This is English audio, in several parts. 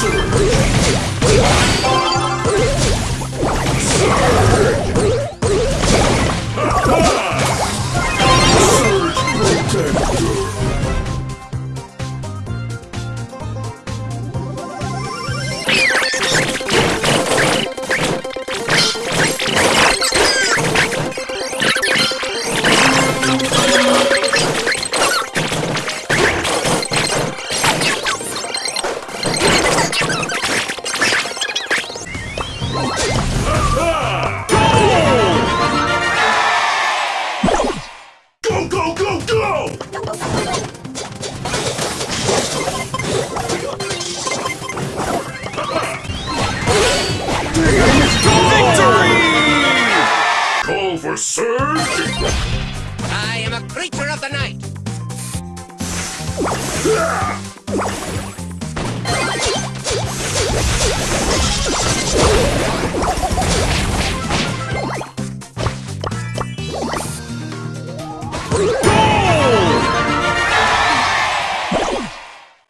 注意，注意，注意，surge! I am a creature of the night.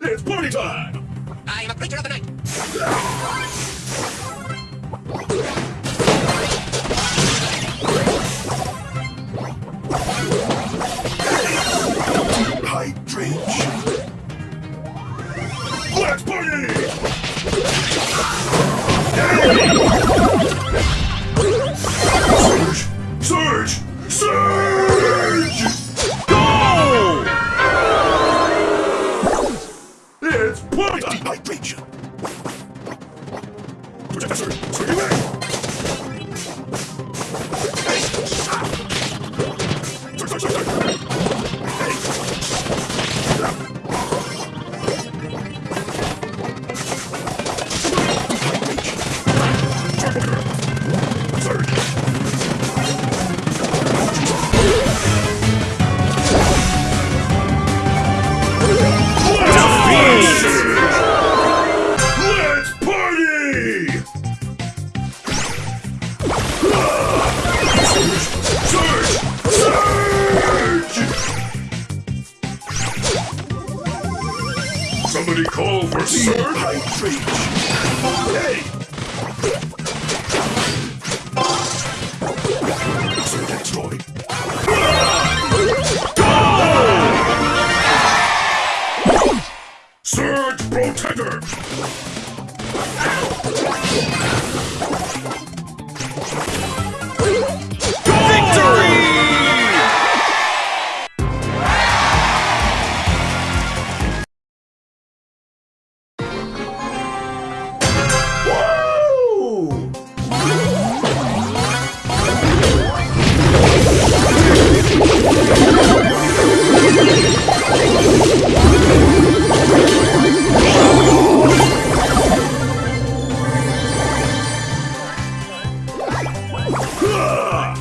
It's party time! I am a creature of the night. Protect the call for surge? Hey! Surge destroy. Surge Protector! Yeah!